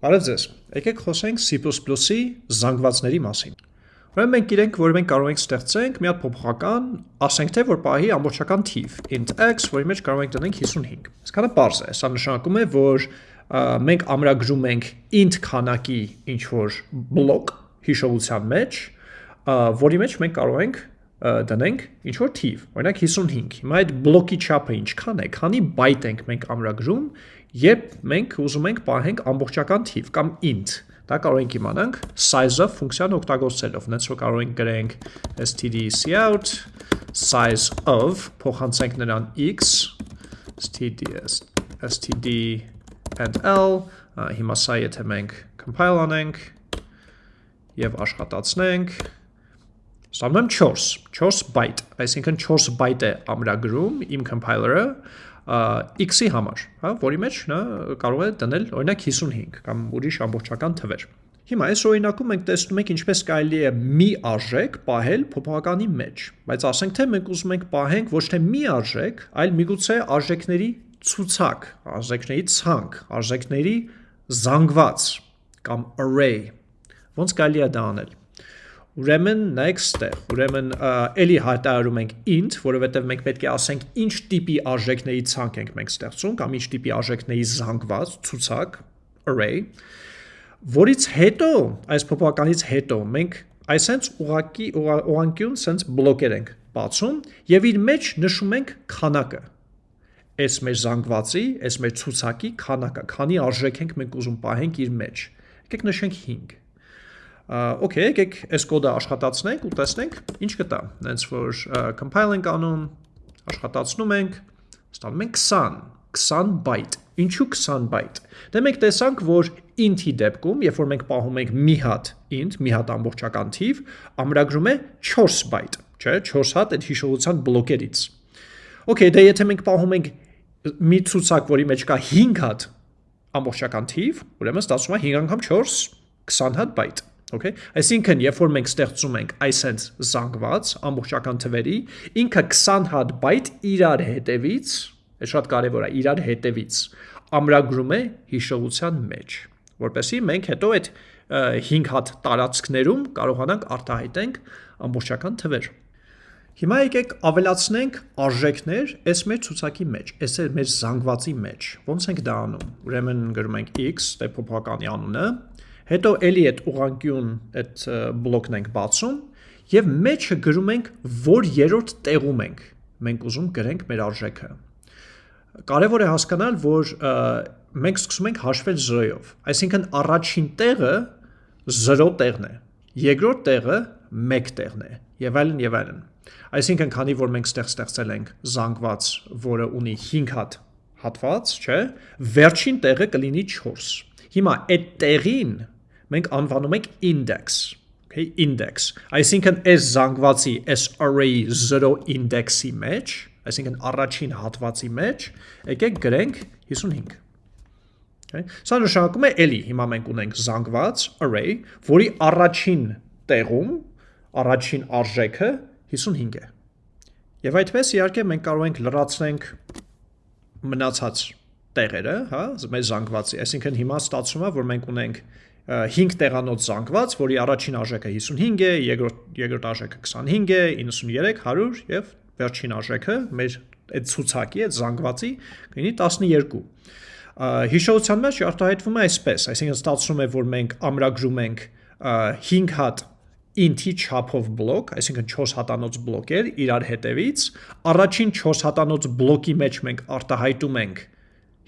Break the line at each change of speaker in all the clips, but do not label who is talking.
Բարև ձեզ։ Եկեք խոսենք C++-ի զանգվածների մասին։ Ուրեմն մենք իրենք, որ մենք կարող ենք ստեղծենք մի հատ փոփոխական, ասենք թե որ պահի ամբողջական թիվ int x, որի մեջ կարող ենք դնենք 55։ Այսքանը པարզ է։ Սա նշանակում է, որ մենք ամրագրում ենք int քանակի ինչ որ բլոկ հիշողության մեջ, որի մեջ մենք կարող ենք դնենք ինչ որ թիվ, օրինակ 55։ Հիմա այդ բլոկի չափը ինչքան է, քանի բայտ ենք մենք ամրագրում, երբ մենք ուզում ենք պահենք ամբողջական թիվ կամ int։ Դա կարող ենք իմանանք size-ով ֆունկցիան օգտագործելով։ Նենց որ կարող ենք գրենք std_cout size of փոխանցենք նրան x std std and l հիմա սա եթե մենք compile անենք եւ աշխատացնենք ստանում եմ 4, 4 byte, այսինքն 4 byte է ամրագրում իմ compiler-ը x-ի համար, հա, որի մեջ նա կարող է դնել օրինակ 55 կամ ուրիշ ամբողջական թվեր։ Հիմա այս օրինակում մենք տեսնում ենք ինչպես կարելի է մի արժեք պահել փոփոխականի մեջ, բայց ասենք թե մենք ուզում ենք պահենք ոչ թե մի արժեք, այլ միգուցե արժեքների ցուցակ, արժեքների ցանկ, արժեքների զանգված կամ array։ Ոնց կարելի է դա անել։ Ուրեմն նայեք ստեղ, ուրեմն էլի հայտարարում ենք int, որովհետև մենք պետք է ասենք ինչ տիպի արժեքների ցանկ ենք մենք ստեղծում կամ ինչ տիպի արժեքների զանգված ցուցակ array, որից հետո, այս փոփոխականից հետո մենք այսենց ուղակի ուղանկյուն սենց բլոկեր ենք բացում եւ իր մեջ նշում ենք քանակը այս մեր զանգվածի, այս մեր ցուցակի քանակը, քանի արժեք ենք մենք ուզում պահենք իր մեջ։ Եկեք նշենք 5 Okay, եկեք այս կոդը աշխատացնենք ու տեսնենք ինչ կտա։ Հենց որ compile ենք անում, աշխատացնում ենք, ստանում ենք 20, 20 byte։ Ինչու 20 byte։ Դե մենք տեսանք, որ int-ի դեպքում, երբ որ մենք պահում ենք մի հատ int, մի հատ ամբողջական թիվ, ամրագրում է 4 byte, չէ՞, 4 հատ այդ հիշողության բլոկերից։ Okay, դե եթե մենք պահում ենք մի ցուցակ, որի մեջ կա 5 հատ ամբողջական թիվ, ուրեմն ստացվում է 5 անգամ 4 20 հատ byte Okay, այսինքն երբ որ մենք ստեղծում ենք այսենց զանգված ամբողջական թվերի, ինքը 20 հատ բայտ իրար հետևից, է շատ կարևոր է, իրար հետևից ամրագրում է հիշողության մեջ, որպեսզի մենք հետո այդ 5 հատ տարածքներում կարողանանք արտահայտենք ամբողջական թվեր։ Հիմա եկեք ավելացնենք արժեքներ այս մեր ցուցակի մեջ, այս է մեր զանգվածի մեջ։ Ոնց ենք դա անում։ Ուրեմն գրում ենք x, փոփոխականի անունը, հետո էլի այդ ուղանկյուն այդ բլոկն ենք բացում եւ մեջը գրում ենք որ երրորդ տեղում ենք մենք ուզում գրենք մեր արժեքը կարևոր է հասկանալ որ մենք սկսում ենք հաշվել 0-ով այսինքն առաջին տեղը 0 տեղն է երկրորդ տեղը 1 տեղն է եւ այլն եւ այլն այսինքն քանի որ մենք ստեղ ստեղծել ենք զանգված որը ունի 5 հատ հատված չէ վերջին տեղը կլինի 4 Հիմա այդ տեղին մենք անվանում ենք index, okay, index։ Այսինքն այս զանգվածի, այս array-ի 0 index-ի մեջ, այսինքն առաջին հատվածի մեջ, եկեք գրենք 55։ Okay։ Սա նշանակում է էլի, հիմա մենք ունենք զանգված array, որի առաջին տեղում առաջին արժեքը 55 է։ Եվ այդպես իհարկե մենք կարող ենք լրացնենք մնացած տեղերը, հա, մեր զանգվածի։ Այսինքն հիմա ստացվում է, որ մենք ունենք 5 տեղանոց զանգված, որի առաջին արժեքը 55 է, երկրորդ երկրորդ արժեքը 25 է, 93, 100 եւ վերջին արժեքը մեր այդ ցուցակի, այդ զանգվածի կլինի 12 հիշողության մեջ արտահայտվում է այսպես, այսինքն ստացվում է, որ մենք ամրագրում ենք 5 հատ int-ի չափով բլոկ, այսինքն 4 հատանոց բլոկեր իրար հետևից, առաջին 4 հատանոց բլոկի մեջ մենք արտահայտում ենք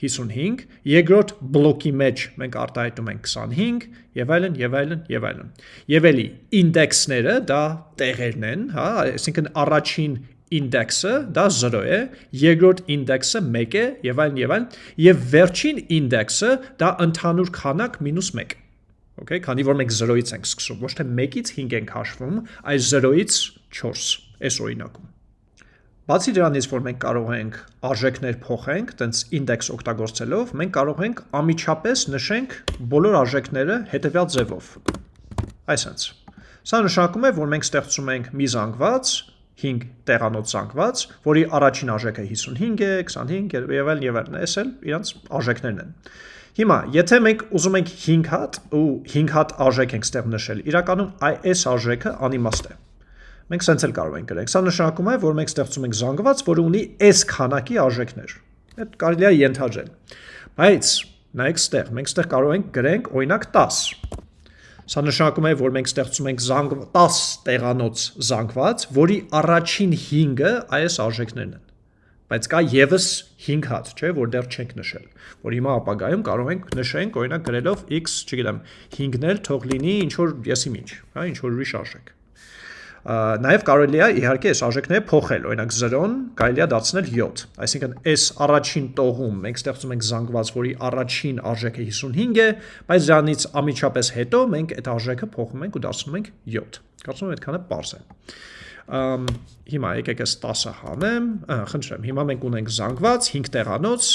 55, երկրորդ բլոկի մեջ մենք արտահայտում ենք 25 եւ այլն եւ այլն եւ այլն։ Եվ էլի ինդեքսները դա տեղերն են, հա, այսինքն առաջին ինդեքսը դա 0 է, երկրորդ ինդեքսը 1 է եւ այլն եւ այլն, եւ վերջին ինդեքսը դա ընդհանուր քանակ -1։ Okay, քանի որ մենք 0-ից ենք սկսում, ոչ թե 1-ից 5 ենք հաշվում, այլ 0-ից 4 այս օրինակում։ Բացի դրանից, որ մենք կարող ենք արժեքներ փոխենք, տենց index օգտագործելով, մենք կարող ենք ամիջապես նշենք բոլոր արժեքները հետևյալ ձևով։ Այսենց։ Սա նշանակում է, որ մենք ստեղծում ենք մի զանգված, 5 տեղանոց զանգված, որի առաջին արժեքը 55 է, 25 եւ այլն եւ այլն, այս էլ իրանց արժեքներն են։ Հիմա, եթե մենք ուզում ենք 5 հատ ու 5 հատ արժեք ենք ստեղ նշել, իրականում այս արժեքը անիմաստ է։ Մենք սենց էլ կարող ենք գրենք։ Սա նշանակում է, որ մենք ստեղծում ենք զանգված, որը ունի այս քանակի արժեքներ։ Այդ կարելի է ենթադրել։ Բայց նայեք ստեղ, մենք ստեղ կարող ենք գրենք օրինակ 10 Սա նշանակում է, որ մենք ստեղծում ենք զանգ 10 տեղանոց զանգված, որի առաջին 5-ը այս արժեքներն են։ Բայց կա եւս 5 հատ, չէ, որ դեռ չենք նշել, որ հիմա ապագայում կարող ենք նշենք, օրինակ գրելով x, չգիտեմ, 5-ն էլ թող լինի ինչ որ եսի ինչ, հա, ինչ որ ուրիշ արժեք նաև կարելի է իհարկե այս արժեքները փոխել, օրինակ 0-ն կարելի է դարձնել 7։ Այսինքն այս առաջին տողում մենք ստեղծում ենք զանգված, որի առաջին արժեքը 55 է, բայց դրանից ամիջապես հետո մենք այդ արժեքը փոխում ենք ու դարձնում ենք 7։ Կարծում եմ այդքանը པարզ է։ Ամ հիմա եկեք այս 10-ը հանեմ, խնդրեմ, հիմա մենք ունենք զանգված 5 տեղանոց,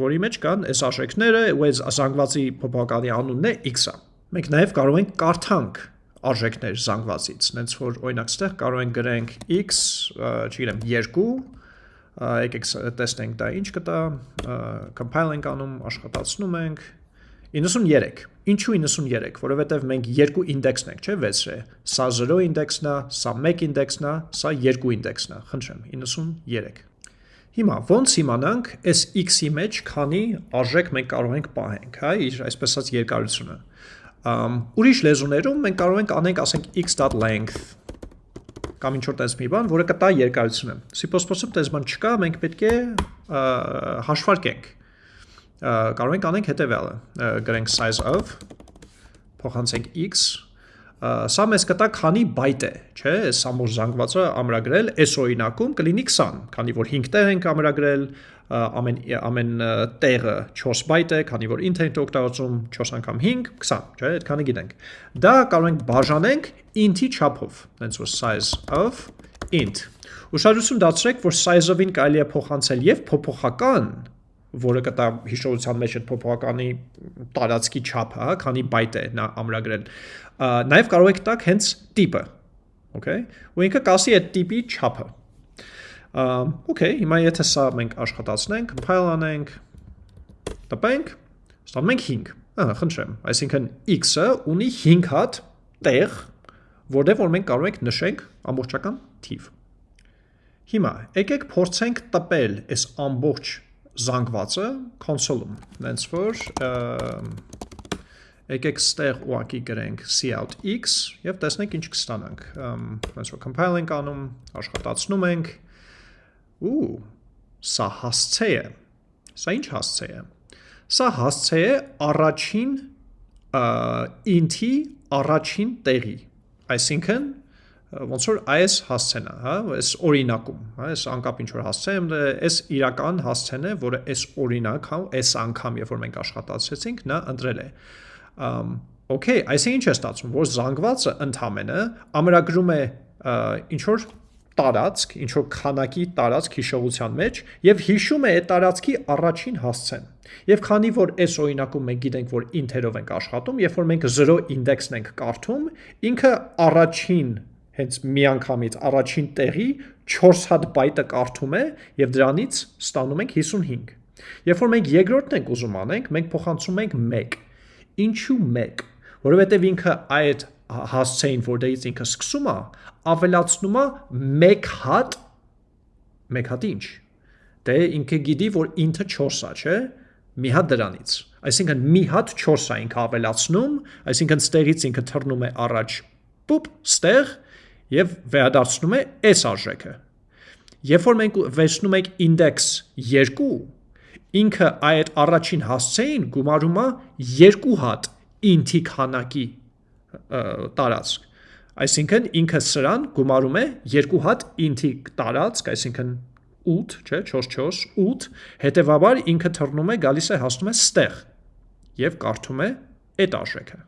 որի մեջ կան այս արժեքները, ու այս զանգվածի փոփոխականի անունն է x-ը։ Մենք նաև կարող ենք կարդանք արժեքներ զանգվածից, նենց որ օրինակ ստեղ կարող ենք գրենք x, չգիտեմ, 2, եկեք տեսնենք դա ինչ կտա, compile ենք անում, աշխատացնում ենք 93։ Ինչու 93, որովհետև մենք երկու ինդեքսն ենք, չէ, վեցրե։ Սա 0 ինդեքսն է, սա 1 ինդեքսն է, սա 2 ինդեքսն է, խնդրեմ, 93։ Հիմա ոնց իմանանք այս x-ի մեջ քանի արժեք մենք կարող ենք պահենք, հա, իր այսպես ասած երկարությունը։ Ուրիշ լեզուներում մենք կարող ենք անենք, ասենք x.length կամ ինչ որ տես մի բան, որը կտա երկարությունը։ C++-ում տես բան չկա, մենք պետք է հաշվարկենք։ Կարող ենք անենք հետևյալը, գրենք size of փոխանցենք x սա մեզ կտա քանի բայտ է, չէ, այս ամբողջ զանգվածը ամրագրել, այս օրինակում կլինի 20, քանի որ 5 տեղ ենք ամրագրել, ամեն ամեն տեղը 4 բայտ է, քանի որ int ենք օգտագործում 4 անգամ 5, 20, չէ, այդքանը գիտենք։ Դա կարող ենք բաժանենք int-ի չափով, այնց որ size of int։ Ուշադրություն դարձրեք, որ size of-ին կարելի է փոխանցել եւ փոփոխական, որը կտա հիշողության մեջ այդ փոփոխականի տարածքի չափը, հա, քանի բայտ է նա ամրագրել։ Նաև կարող եք տակ հենց տիպը, okay։ Ու ինքը կասի այդ տիպի չափը։ Okay, հիմա եթե սա մենք աշխատացնենք, compile անենք, տպենք, ստանում ենք 5։ Ահա, խնդրեմ, այսինքն x-ը ունի 5 հատ տեղ, որտեղ որ մենք կարող ենք նշենք ամբողջական թիվ։ Հիմա եկեք փորձենք տպել այս ամբողջ զանգվածը console-ում, նենց որ եկեք ստեղ ուղակի գրենք cout x եւ տեսնենք ինչ կստանանք։ Նենց որ compile ենք անում, աշխատացնում ենք, Ու, սա հասցե է։ Սա ինչ հասցե է։ Սա հասցե է առաջին int-ի առաջին տեղի։ Այսինքն ոնց որ այս հասցեն է, հա, այս օրինակում, հա, այս անկապ ինչ որ հասցե եմ, այս իրական հասցեն է, որը այս օրինակ, հա, այս անգամ, երբ որ մենք աշխատացրեցինք, նա ընտրել է։ Ամ Okay, այսինքն ինչ է ստացվում, որ զանգվածը ընդհանրը ամրագրում է ինչ որ տարածք, ինչ որ քանակի տարածք հիշողության մեջ եւ հիշում է այդ տարածքի առաջին հասցեն։ Եվ քանի որ այս օրինակում մենք գիտենք, որ int-երով ենք աշխատում, երբ որ մենք 0 index-ն ենք կարդում, ինքը առաջին հենց միանգամից առաջին տեղի 4 հատ բայտը կարդում է եւ դրանից ստանում ենք 55։ Երբ որ մենք երկրորդն ենք ուզում անենք, մենք փոխանցում ենք 1։ Ինչու 1 որովհետև ինքը այդ հասցեին, որտեղից ինքը սկսում է, ավելացնում է 1 հատ 1 հատ ինչ։ Դե ինքը գիտի, որ ինքը 4 է, չէ՞։ Մի հատ դրանից։ Այսինքն մի հատ 4 է ինքը ավելացնում, այսինքն ստեղից ինքը թռնում է առաջ, պուպ, ստեղ եւ վերադարձնում է այս արժեքը։ Երբ որ մենք վերցնում ենք index 2, ինքը այդ առաջին հասցեին գումարում է 2 հատ int-ի քանակի տարածք։ Այսինքն ինքը սրան գումարում է երկու հատ int-ի տարածք, այսինքն 8, չէ, 4-4, 8, հետևաբար ինքը թռնում է, գալիս է հասնում է ստեղ եւ կարդում է այդ արժեքը։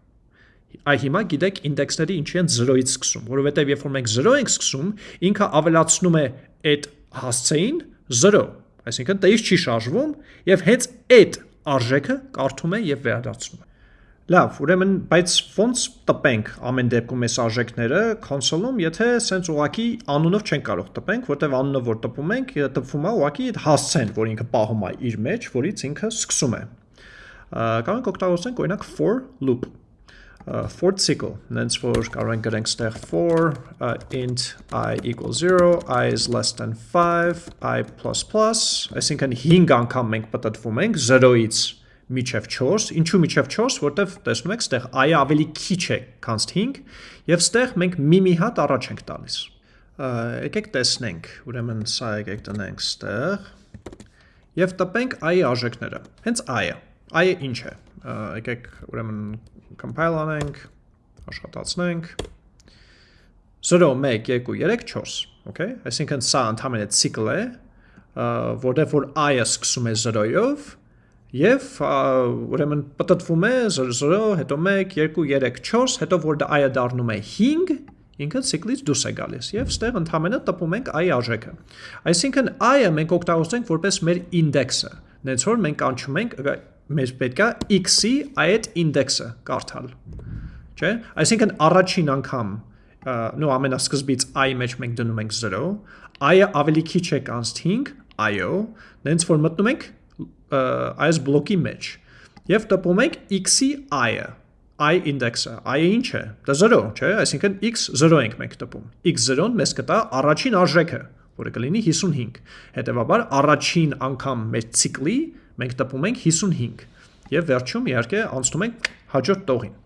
Այ հիմա գիտեք ինդեքսների ինչի են 0-ից սկսում, որովհետեւ երբ որ մենք 0 ենք սկսում, ինքը ավելացնում է այդ հասցեին 0, այսինքն տեից չի շարժվում եւ հենց այդ արժեքը կարդում է եւ վերադարձնում է։ Լավ, ուրեմն, բայց ոնց տպենք ամեն դեպքում այս արժեքները console-ում, եթե սենց ուղակի անունով չենք կարող տպենք, որտեվ անունով որ տպում ենք, տպվում է ուղակի հասցեն, որ ինքը պահում է իր մեջ, որից ինքը սկսում է։ Կարող ենք օգտագործենք օրինակ for loop for cycle, նենց որ կարող ենք գրենք ստեղ for uh, int i equals 0, i is less than 5, i++, այսինքն 5 անգամ մենք պատտվում ենք 0-ից միջև 4, ինչու միջև 4, որտեվ տեսնում եք ստեղ i-ը ավելի քիչ է, քան 5, եւ ստեղ մենք մի-մի հատ առաջ ենք տալիս։ Եկեք տեսնենք, ուրեմն սա եկեք տնենք ստեղ եւ տպենք i-ի արժեքները։ Հենց i-ը։ I-ը ինչ է։ Եկեք ուրեմն compile անենք, աշխատացնենք 0 1 2 3 4, okay? Այսինքն սա ընդհանրապես ցիկլ է, որտեղ որ i-ը սկսում է 0-ով եւ ուրեմն պատտվում է 0 հետո 1 2 3 4, հետո որ i-ը դառնում է 5, ինքը ցիկլից դուրս է գալիս եւ ստեղ ընդհանրապես տպում ենք i արժեքը։ Այսինքն i-ը մենք օգտագործենք որպես մեր ինդեքսը։ Նենց որ մենք կանչում ենք մեր պետքա x-ի այդ ինդեքսը կարդալ։ Չէ՞։ Այսինքն առաջին անգամ նո ամենասկզբից i-ի մեջ մենք դնում ենք 0, i-ը ավելի քիչ է քան 5, i-ը, նենց որ մտնում ենք այս բլոկի մեջ եւ տպում ենք x-ի i-ը i ինդեքսը i-ը ինչ է? Դա 0 չէ? Այսինքն x 0 ենք մենք տպում x 0-ն մեզ կտա առաջին արժեքը որը կլինի 55 հետեւաբար առաջին անգամ մեր ցիկլի մենք տպում ենք 55 եւ վերջում իհարկե անցնում ենք հաջորդ տողին։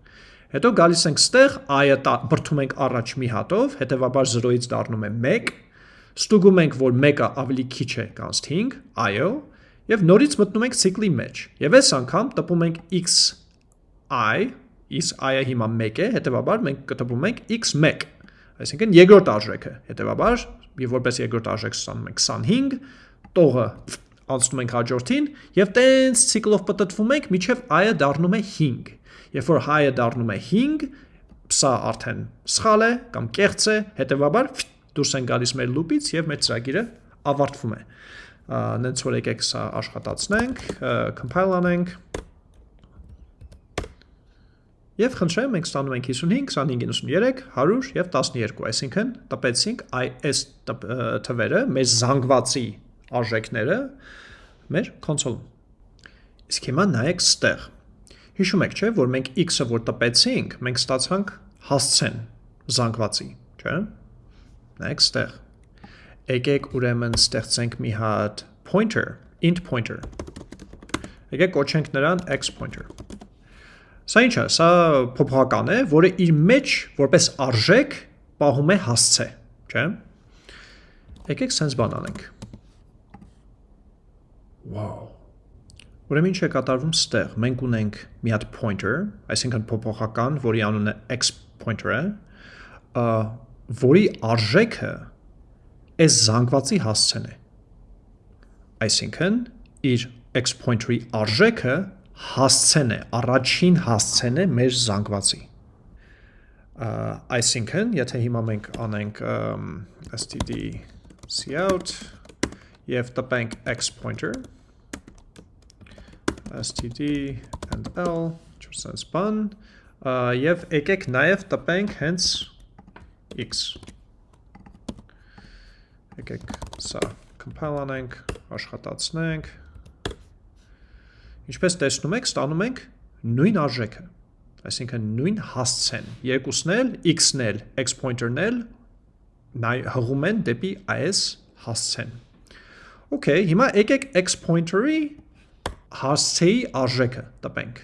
Հետո գալիս ենք ստեղ, i-ը բրթում ենք առաջ մի հատով, հետեւաբար 0-ից դառնում է 1, ստուգում ենք, որ 1-ը ավելի քիչ է քան 5, i-ը, եւ նորից մտնում ենք ցիկլի մեջ։ Եվ այս անգամ տպում ենք x i, is i-ը հիմա 1 է, հետեւաբար մենք կտպում ենք x1, այսինքն երկրորդ արժեքը։ Հետեւաբար, եւ որպես երկրորդ արժեք ստանում ենք 25, տողը անցնում ենք հաջորդին եւ տենց ցիկլով պատտվում ենք միջև i-ը դառնում է 5։ Երբ որ i-ը դառնում է 5, սա արդեն սխալ է կամ կեղծ է, հետեւաբար դուրս են գալիս մեր լուպից եւ մեր ծրագիրը ավարտվում է։ Նենց որ եկեք սա աշխատացնենք, compile անենք։ Եվ խնդրեմ, մենք ստանում ենք 55, 25, 93, 100 եւ 12, այսինքն տպեցինք այս թվերը մեր զանգվածի արժեքները մեր կոնսոլում։ Իսկ հիմա նայեք ստեղ։ Հիշում եք, չէ, որ մենք x-ը որ տպեցինք, մենք ստացանք հասցեն զանգվածի, չէ։ Նայեք ստեղ։ Եկեք ուրեմն ստեղծենք մի հատ pointer, int pointer։ Եկեք կոչենք նրան x pointer։ Սա ինչ է, սա փոփոխական է, որը իր մեջ որպես արժեք պահում է հասցե, չէ։ Եկեք sense բան անենք։ Wow։ Ուրեմն ինչ է կատարվում ստեղ։ Մենք ունենք մի հատ pointer, այսինքն փոփոխական, որի անունը x pointer է, որի արժեքը այս զանգվածի հասցեն է։ Այսինքն իր x pointer-ի արժեքը հասցեն է, առաջին հասցեն է մեր զանգվածի։ Այսինքն, եթե հիմա մենք անենք std cout եւ տպենք x pointer std and l չորսենց բան եւ եկեք նաեւ տպենք հենց x եկեք սա compile անենք աշխատացնենք ինչպես տեսնում եք ստանում ենք նույն արժեքը այսինքն նույն հասցեն երկուսն էլ x-ն էլ x pointer-ն էլ հղում են դեպի այս հասցեն Okay, հիմա եկեք x pointer-ի հասցեի արժեքը տպենք։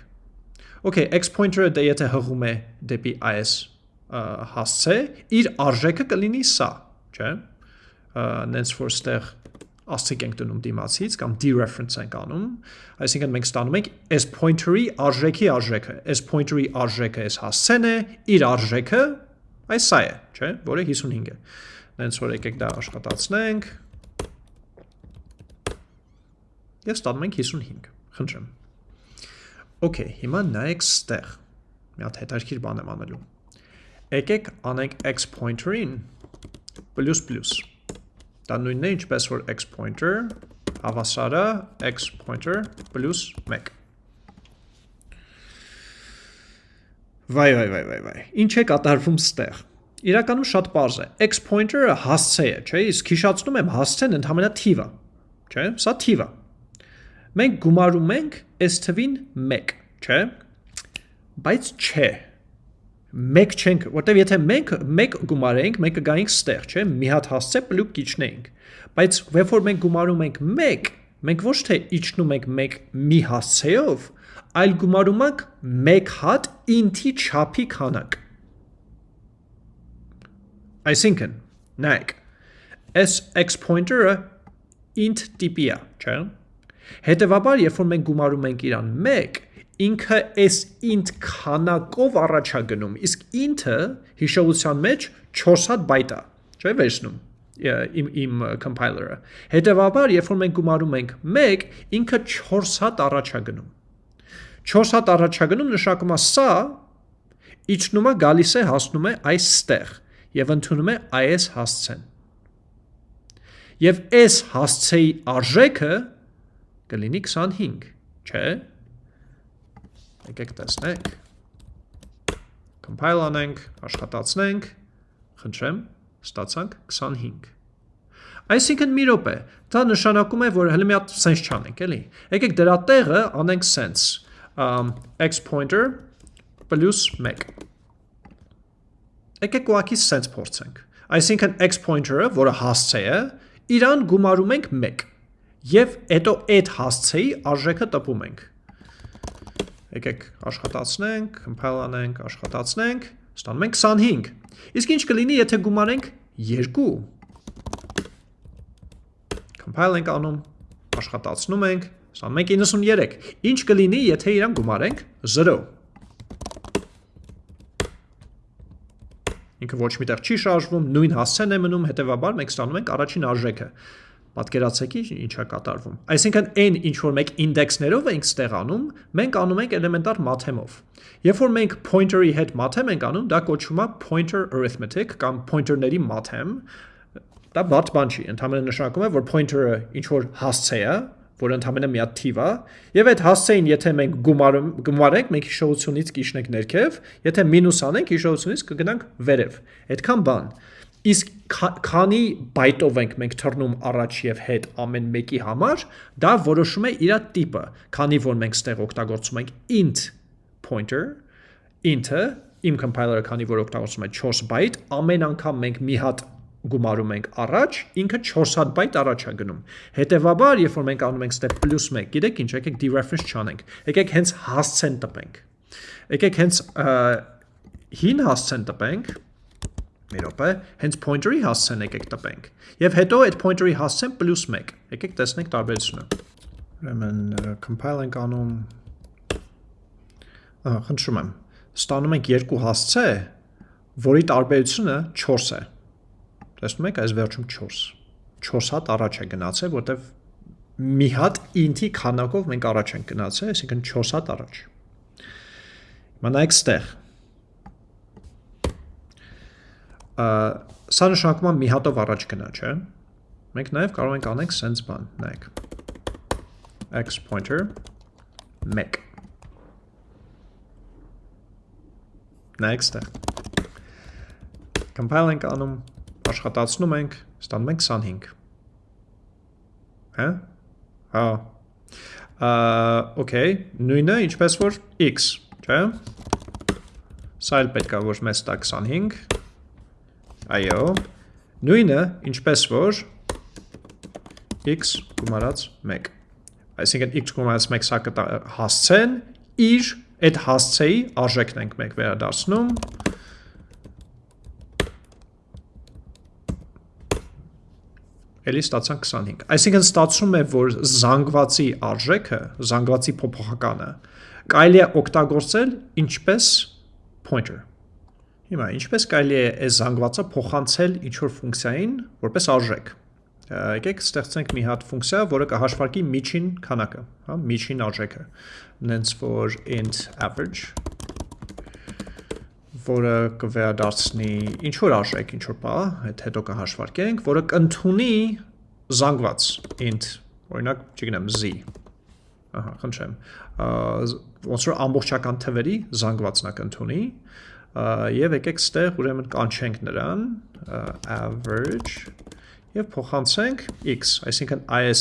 Okay, x pointer-ը դե եթե հղում է դեպի այս հասցե, իր արժեքը կլինի սա, չէ՞։ Նենց որ ստեղ աստիկ ենք դնում դիմացից կամ dereference ենք անում, այսինքն մենք ստանում ենք այս pointer-ի արժեքի արժեքը, այս pointer-ի արժեքը այս հասցեն է, իր արժեքը այս սա է, չէ՞, որը 55 է։ Նենց որ եկեք դա աշխատացնենք, եւ ստանում ենք 55։ Խնդրեմ։ Okay, հիմա նայեք ստեղ։ Մի հատ հետարքիր բան եմ անելու։ Եկեք անենք x pointer-ին plus plus։ Դա նույնն է ինչպես որ x pointer հավասարը x pointer plus 1։ Վայ վայ վայ վայ վայ։ Ինչ է կատարվում ստեղ։ Իրականում շատ པարզ է։ X pointer-ը հասցե է, չէ՞, իսկ հիշացնում եմ հասցեն ընդհանրապես թիվը։ Չէ՞, սա թիվը։ Մենք գումարում ենք այս թվին 1, չէ՞։ Բայց չէ։ 1 չենք, որտեվ եթե մենք 1 գումարենք, մենք կգայինք ստեղ, չէ՞, մի հատ հասցե պլուկ իջնեինք։ Բայց երբ որ մենք գումարում ենք 1, մենք ոչ թե իջնում ենք 1 մի հասցեով, այլ գումարում ենք 1 հատ int-ի չափի քանակ։ Այսինքն, նայեք, այս x pointer-ը int տիպի է, չէ՞։ Հետևաբար, երբ որ մենք գումարում ենք իրան 1, ինքը այս int քանակով առաջ է գնում, իսկ int-ը հիշողության մեջ 4 հատ բայտ է, չէ՞ վերցնում իմ իմ compiler-ը։ Հետևաբար, երբ որ մենք գումարում ենք 1, ինքը 4 հատ առաջ է գնում։ 4 հատ առաջ է գնում նշանակում է սա իջնում է գալիս է հասնում է այստեղ եւ ընդունում է այս հասցեն։ Եվ այս հասցեի արժեքը կլինի 25, չէ՞։ Եկեք տեսնենք։ Compile անենք, աշխատացնենք, խնդրեմ, ստացանք 25։ Այսինքն մի րոպե, դա նշանակում է, որ հələ մի հատ sense չանենք, էլի։ Եկեք դրա տեղը անենք um, x pointer plus 1։ Եկեք ուղակի sense փորձենք։ Այսինքն x pointer-ը, որը հասցե է, իրան գումարում ենք 1 եւ հետո այդ հասցեի արժեքը տպում ենք։ Եկեք աշխատացնենք, compile անենք, աշխատացնենք, ստանում ենք 25։ Իսկ ինչ կլինի, եթե գումարենք 2։ Compile ենք անում, աշխատացնում ենք, ստանում ենք 93։ Ինչ կլինի, եթե իրան գումարենք 0։ Ինքը ոչ միտեղ չի շարժվում, նույն հասցեն է մնում, հետևաբար մենք ստանում ենք առաջին արժեքը։ Պատկերացեք ինչ է կատարվում։ Այսինքն այն ինչ որ մենք ինդեքսներով ենք ստեղանում, մենք անում ենք էլեմենտար math-եմով։ Երբ որ մենք pointer-ի հետ math-եմ ենք անում, դա կոչվում է pointer arithmetic կամ pointer-ների math-եմ։ Դա բարդ բան չի, ընդհանրապես նշանակում է, որ pointer-ը ինչ որ հասցե է, որ ընդհանրապես մի հատ թիվ է, եւ այդ հասցեին եթե մենք գումարում գումարենք, մենք հիշողությունից կիջնենք ներքև, եթե մինուս անենք, հիշողությունից կգնանք վերև։ Այդքան բան։ Իսկ քանի բայտով ենք մենք թռնում առաջ եւ հետ ամեն մեկի համար, դա որոշում է իր տիպը, քանի որ մենք ստեղ օգտագործում ենք int pointer, int-ը իմ compiler-ը քանի որ օգտագործում է 4 բայտ, ամեն անգամ մենք մի հատ գումարում ենք առաջ, ինքը 4 հատ բայտ առաջ է գնում։ Հետևաբար, երբ որ մենք անում ենք step +1, գիտեք ինչ, եկեք dereference չանենք։ Եկեք հենց հասցեն տպենք։ Եկեք հենց հին հասցեն տպենք, մի րոպե, հենց pointer-ի հասցեն եկեք տպենք։ Եվ հետո այդ pointer-ի հասցեն +1։ Եկեք տեսնենք տարբերությունը։ Ուրեմն compile ենք անում։ Ահա, խնդրում եմ։ Ստանում ենք երկու հասցե, որի տարբերությունը 4 է։ Տեսնում եք, այս վերջում 4։ 4 հատ առաջ է գնացել, որտեվ մի հատ int-ի քանակով մենք առաջ ենք գնացել, այսինքն 4 հատ առաջ։ Հիմա նայեք ստեղ սա նշանակում է մի հատով առաջ գնա, չէ։ Մենք նաև կարող ենք անենք sense բան, նայեք։ x pointer 1 Նայեք ստեղ։ Compile ենք անում, աշխատացնում ենք, ստանում ենք 25։ Հա? Հա։ օքեյ, նույնը ինչպես որ x, չէ՞։ Սա էլ պետք է որ մեզ տա 25 Այո, նույնը ինչպես որ x գումարած 1։ Այսինքն x գումարած 1 սա հասցեն, իր այդ հասցեի արժեքն ենք մեկ վերադարձնում, էլի ստացանք 25։ Այսինքն ստացվում է, որ զանգվածի արժեքը, զանգվածի փոփոխականը կարելի է օգտագործել ինչպես pointer Հիմա ինչպես կարելի է այս զանգվածը փոխանցել ինչ-որ ֆունկցիային որպես արժեք։ Եկեք ստեղծենք մի հատ ֆունկցիա, որը կհաշվարկի միջին քանակը, հա, միջին արժեքը։ Նենց որ int average որը կվերադարձնի ինչ որ արժեք, ինչ որ բա, այդ հետո կհաշվարկենք, որը կընդունի զանգված int, օրինակ, չգիտեմ, z։ Ահա, խնդրեմ։ Ոնց որ ամբողջական թվերի զանգվածն է կընդունի, եւ եկեք ստեղ ուրեմն կանչենք նրան average եւ փոխանցենք x, այսինքն այս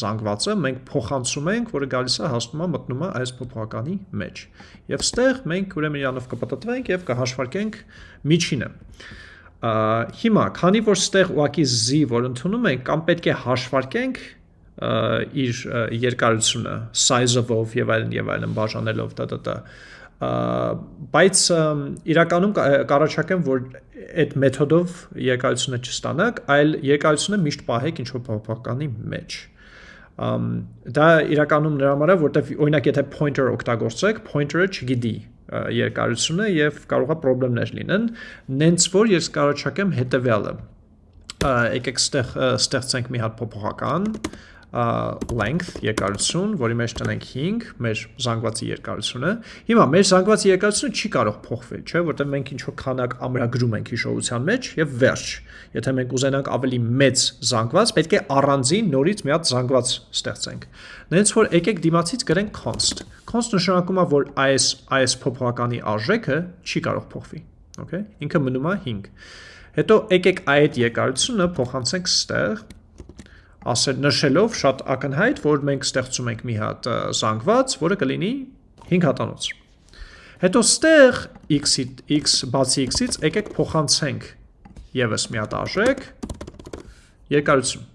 զանգվածը մենք փոխանցում ենք, որը գալիս է հասնում է մտնում է այս փոփոխականի մեջ։ Եվ ստեղ մենք ուրեմն իրանով կպտտվենք եւ կհաշվարկենք միջինը։ Հիմա, քանի որ ստեղ ուղակի z որ ընդունում ենք, կամ պետք է հաշվարկենք իր երկարությունը size-ով եւ այլն եւ այլն բաժանելով տտ բայց իրականում կարաչակեմ որ այդ մեթոդով երկարությունը չստանաք, այլ երկարությունը միշտ պահեք ինչ որ փոփոխականի մեջ դա իրականում նրա համար է, որտեվ օրինակ եթե pointer օգտագործեք, pointer-ը չգիտի երկարությունը եւ կարողա խնդիրներ լինեն, նենց որ ես կարաչակեմ հետեւյալը եկեք ստեղ ստեղծենք մի հատ փոփոխական length երկարություն, որի մեջ տնենք 5, մեր զանգվածի երկարությունը։ Հիմա մեր զանգվածի երկարությունը չի կարող փոխվել, չէ, որտեղ մենք ինչ որ քանակ ամրագրում ենք հիշողության մեջ եւ վերջ։ Եթե մենք ուզենանք ավելի մեծ զանգված, պետք է առանձին նորից մի հատ զանգված ստեղծենք։ Նենց որ եկեք դիմացից գրենք const։ Const նշանակում է, որ այս այս փոփոխականի արժեքը չի կարող փոխվի։ Okay։ Ինքը մնում է 5։ Հետո եկեք այդ երկարությունը փոխանցենք ստեղ ասել նշելով շատ ակնհայտ, որ մենք ստեղծում ենք մի հատ զանգված, որը կլինի 5 հատանոց։ Հետո ստեղ x-ի x բացի x-ից եկեք փոխանցենք եւս մի հատ արժեք երկարություն։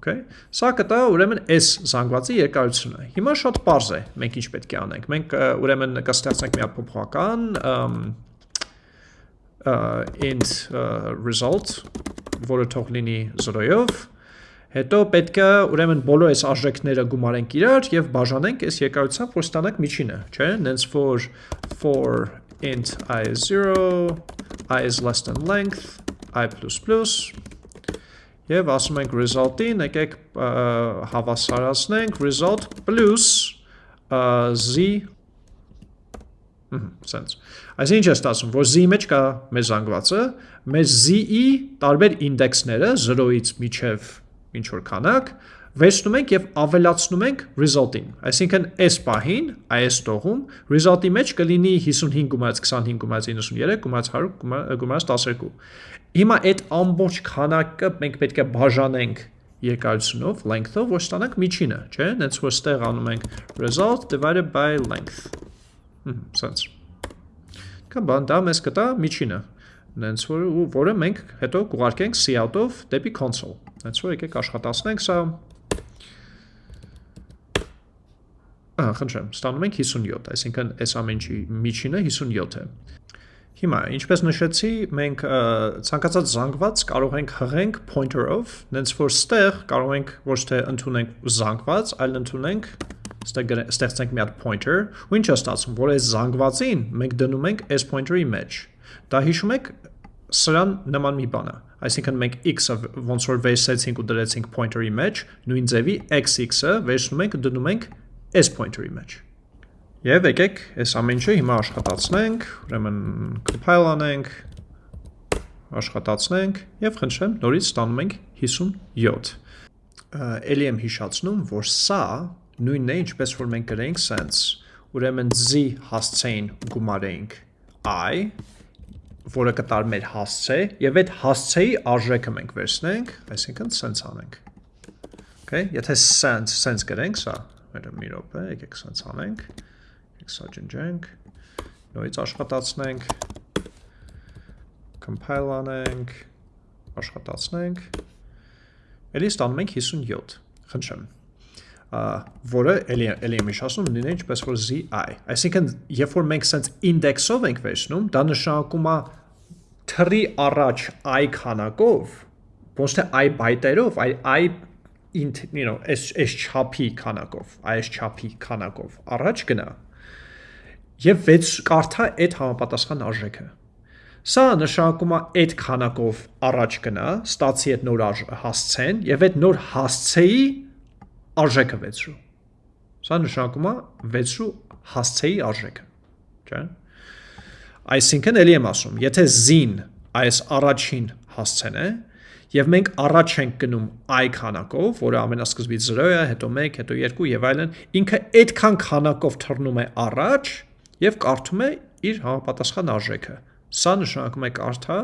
Okay։ Սա կտա ուրեմն s զանգվածի երկարությունը։ Հիմա շատ པարզ է, մենք ինչ պետք է անենք։ Մենք ուրեմն կստեղծենք մի հատ փոփոխական int result, որը թող լինի 0-ով Հետո պետք է ուրեմն բոլոր այս արժեքները գումարենք իրար եւ բաժանենք այս երկարությամբ, որ ստանանք միջինը, չէ՞։ Նենց որ for int i is 0, i is less than length, i++ եւ ասում ենք result-ին, եկեք հավասարացնենք result plus z sense։ Այսինքն ինչ է ստացվում, որ z մեջ կա մեր զանգվածը, մեր z-ի տարբեր ինդեքսները 0-ից մինչև ինչ որ քանակ, վերցնում ենք եւ ավելացնում ենք result-ին։ Այսինքն այս պահին, այս տողում result-ի մեջ կլինի 55 գումարած 25 գումարած 93 գումարած 100 գումարած 12։ Հիմա այդ ամբողջ քանակը մենք պետք է բաժանենք երկարությունով, length-ով, որ ստանանք միջինը, չէ՞։ Հենց որ ստեղ անում ենք result divided by length։ Հմ, sense։ Կամ բան դա մեզ կտա միջինը։ Նենց որ որը մենք հետո կուղարկենք cout-ով դեպի console։ Որ եկեք աշխատացնենք սա։ Ահա, խնդրեմ, ստանում ենք 57, այսինքն այս ամենի միջինը 57 է։ Հիմա, ինչպես նշեցի, մենք ցանկացած զանգված կարող ենք հղենք pointer-ով, նենց որ ստեղ կարող ենք ոչ թե ընդունենք զանգված, այլ ընդունենք ստեղ ստեղծենք մի հատ pointer, ու ինչ է ստացվում, որ այս զանգվածին մենք դնում ենք այս pointer-ի մեջ։ Դա հիշում եք, սրան նման մի բան է։ Այսինքն մենք x-ը ոնց որ վերցեցինք ու դրեցինք pointer-ի մեջ, նույն ձևի x-ը վերցնում ենք դնում ենք s pointer-ի մեջ։ Եվ եկեք այս ամեն ինչը հիմա աշխատացնենք, ուրեմն compile անենք, աշխատացնենք եւ խնդրեմ նորից ստանում ենք 57։ Էլի եմ հիշացնում, որ սա նույնն է, ինչպես որ մենք գրենք sense, ուրեմն z հասցեին գումարեինք i որը կտար մեր հասցե, եւ այդ հասցեի արժեքը մենք վերցնենք, այսինքն sense անենք։ Okay, եթե sense sense գրենք սա, մեր մի րոպե, եկեք sense անենք։ Եկեք սա ջնջենք։ Նույնից աշխատացնենք։ Compile անենք, աշխատացնենք։ Էլի ստանում ենք 57։ Խնդրեմ որը էլի էլի եմ իշասում լինի ինչպես որ zi այսինքն երբ որ մենք sense index-ով ենք վերցնում դա նշանակում է թրի առաջ i քանակով ոչ թե i բայտերով այլ i int you know այս այս չափի քանակով այս չափի քանակով առաջ գնա եւ 6 կարդա այդ համապատասխան արժեքը Սա նշանակում է այդ քանակով առաջ գնա, ստացի այդ նոր հասցեն եւ այդ նոր հասցեի արժեքը վեցրու։ Սա նշանակում է վեցրու հասցեի արժեքը, չէ՞։ Այսինքն էլի եմ ասում, եթե z-ին այս առաջին հասցեն է, եւ մենք առաջ ենք գնում i քանակով, որը ամենասկզբից 0 է, հետո 1, հետո 2 եւ այլն, ինքը այդքան քանակով թռնում է առաջ եւ կարդում է իր համապատասխան արժեքը։ Սա նշանակում է կարդա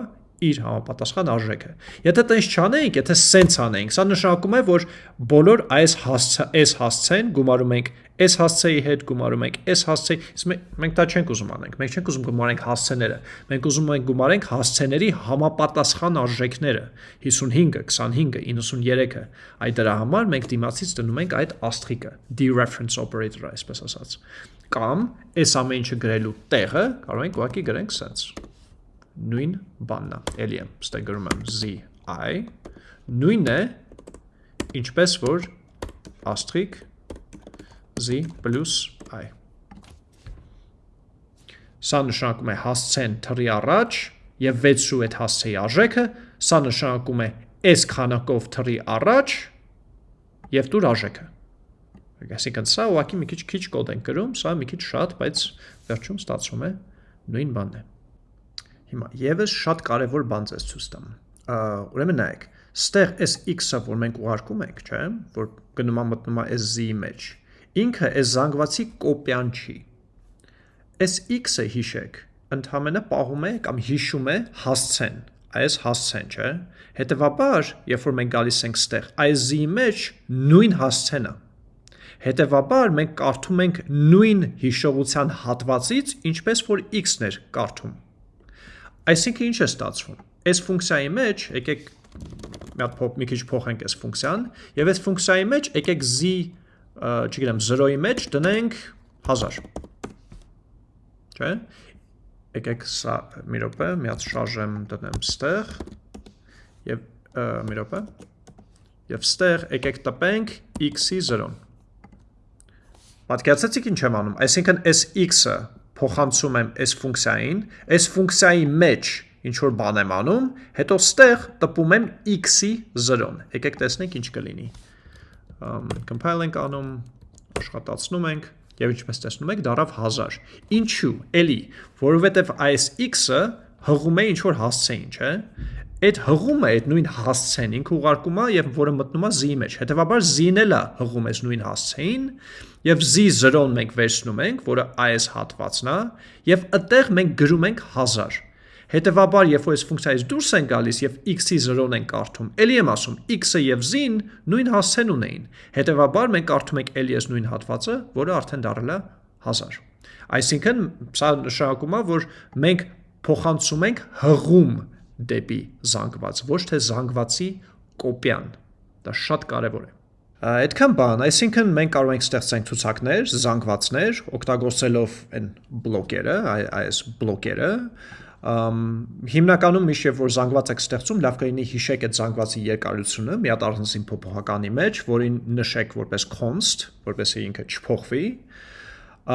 իր համապատասխան արժեքը։ Եթե տենց չանենք, եթե սենց անենք, սա նշանակում է, որ բոլոր այս հասցե, այս հասցեն գումարում ենք այս հասցեի հետ գումարում ենք այս հասցեի, մենք դա չենք ուզում անենք։ Մենք չենք ուզում գումարենք հասցեները։ Մենք ուզում ենք գումարենք հասցեների համապատասխան արժեքները 55-ը, 25-ը, 93-ը։ Այդ դրա համար մենք դիմացից դնում ենք այդ աստղիկը, dereference operator-ը, այսպես ասած։ Կամ այս ամեն ինչը գրելու տեղը կարող ենք ուղղակի գրենք sense նույն բանն է, էլի եմ, ստե գրում եմ zi նույնն է, ինչպես որ աստրիկ z plus i։ Սա նշանակում է հասցեն թրի առաջ եւ 6-ու այդ հասցեի արժեքը, սա նշանակում է այս քանակով թրի առաջ եւ դուր արժեքը։ Այսինքն սա ուղղակի մի քիչ քիչ կոդ են գրում, սա մի քիչ շատ, բայց վերջում ստացվում է նույն բանն է։ Հիմա եւս շատ կարևոր բան ցես ցույց տամ։ Ուրեմն նայեք, ստեղ այս x-ը, որ մենք ուղարկում ենք, չէ, որ գնում է մտնում է այս z-ի մեջ, ինքը այս զանգվածի կոպիան չի։ Այս x-ը հիշեք, ընդհանրապես պահում է կամ հիշում է հասցեն, այս հասցեն, չէ։ Հետևաբար, երբ որ մենք գալիս ենք ստեղ, այս z-ի մեջ նույն հասցենը Հետևաբար մենք կարդում ենք նույն հիշողության հատվածից, ինչպես որ x-ն էր կարդում։ Այսինքն ինչ է ստացվում։ Այս ֆունկցիայի մեջ եկեք մի հատ փոփ մի քիչ փոխենք այս ֆունկցիան եւ այս ֆունկցիայի մեջ եկեք z, չգիտեմ, 0-ի մեջ դնենք 1000։ Չէ՞։ Եկեք սա մի րոպե, մի հատ շարժեմ դնեմ ստեղ եւ մի րոպե։ Եվ ստեղ եկեք տպենք x-ի 0-ն։ Պատկերացեցիք ինչ եմ անում։ Այսինքն այս x-ը փոխանցում եմ այս ֆունկցիային, այս ֆունկցիայի մեջ ինչ որ բան եմ անում, հետո ստեղ տպում եմ x-ի 0-ն։ Եկեք տեսնենք ինչ կլինի։ Compile ենք անում, աշխատացնում ենք եւ ինչպես տեսնում եք, դարավ 1000։ Ինչու՞։ Էլի, որովհետեւ այս x-ը հղում է ինչ որ հասցեին, չէ՞։ Այդ հղումը այդ նույն հասցեն ինքը ուղարկում է եւ որը մտնում է z-ի մեջ։ Հետևաբար z-ն էլ է հղում այս նույն հասցեին եւ z0-ն մենք վերցնում ենք, որը այս հատվածն է, եւ այդտեղ մենք գրում ենք 1000։ Հետևաբար, երբ որ այս ֆունկցիայից դուրս են գալիս եւ x-ի 0-ն են կարդում, ելի եմ ասում, x-ը եւ z-ն նույն հասցեն ունեին։ Հետևաբար մենք կարդում ենք ելի այս նույն հատվածը, որը արդեն դառել է 1000։ Այսինքն, սա նշանակում է, որ մենք փոխանցում ենք հղում դեպի զանգված, ոչ թե զանգվածի կոպիան։ Դա շատ կարևոր է։ Այդքան բան, այսինքն մենք կարող ենք ստեղծենք ցուցակներ, զանգվածներ, օգտագործելով այն բլոկերը, այս բլոկերը, Ամ հիմնականում միշտ որ զանգված եք ստեղծում, լավ կլինի հիշեք այդ զանգվածի երկարությունը մի հատ առանձին փոփոխականի մեջ, որին նշեք որպես const, որպեսզի ինքը չփոխվի։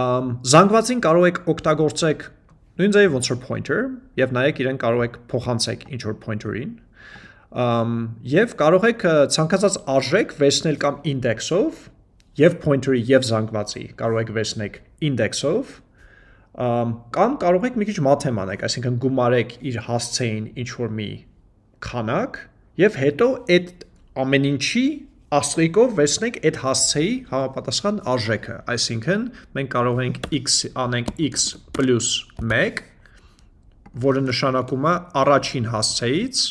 Ամ զանգվածին կարող եք օգտագործեք նույն ձևի ոնց որ pointer, եւ նայեք իրեն կարող եք փոխանցեք ինչ որ pointer-ին, եւ կարող եք ցանկացած արժեք վերցնել կամ index-ով եւ pointer-ի եւ զանգվածի կարող եք վերցնեք index-ով կամ կարող եք մի քիչ մաթեմ անեք, այսինքն գումարեք իր հասցեին ինչ որ մի քանակ եւ հետո այդ ամեն ինչի աստրիկով վերցնենք այդ հասցեի համապատասխան արժեքը, այսինքն մենք կարող ենք x անենք x + 1, որը նշանակում է առաջին հասցեից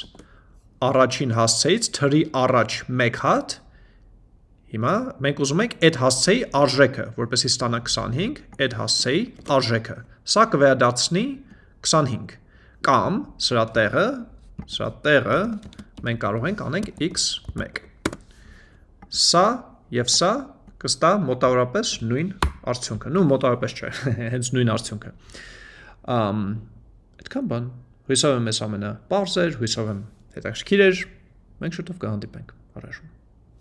առաջին հասցեից թրի առաջ մեկ հատ, հիմա մենք ուզում ենք այդ հասցեի արժեքը, որպեսի ստանա 25, այդ հասցեի արժեքը, սա կվերադարձնի 25, կամ սրա տեղը, սրա տեղը մենք կարող ենք անենք x1, սա և սա կստա մոտավորապես նույն արդյունքը, նու մոտավորապես չէ, հենց նույն արդյունքը, այդքան բան, հույսով եմ ես ամենը պարզ էր, հույսով եմ հետաքրքիր էր, մենք շուտով կհանդիպենք առայժմ